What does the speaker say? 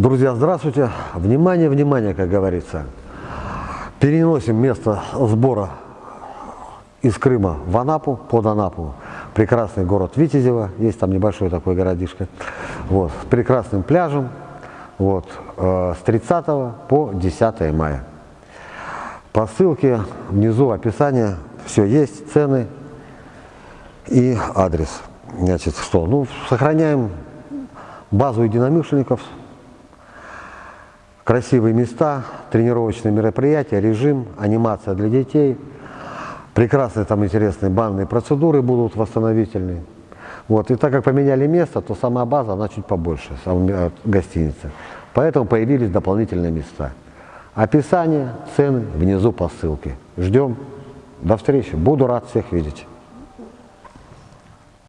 Друзья, здравствуйте. Внимание, внимание, как говорится. Переносим место сбора из Крыма в Анапу, под Анапу. Прекрасный город Витязево, есть там небольшой такой городишко, вот, с прекрасным пляжем, вот, э, с 30 по 10 мая. По ссылке внизу описание, все есть, цены и адрес. Значит, что? Ну, сохраняем базу единомышленников, красивые места, тренировочные мероприятия, режим, анимация для детей. Прекрасные там интересные банные процедуры будут восстановительные. Вот. И так как поменяли место, то сама база, она чуть побольше, сама гостиница. Поэтому появились дополнительные места. Описание, цены внизу по ссылке. Ждем. До встречи. Буду рад всех видеть.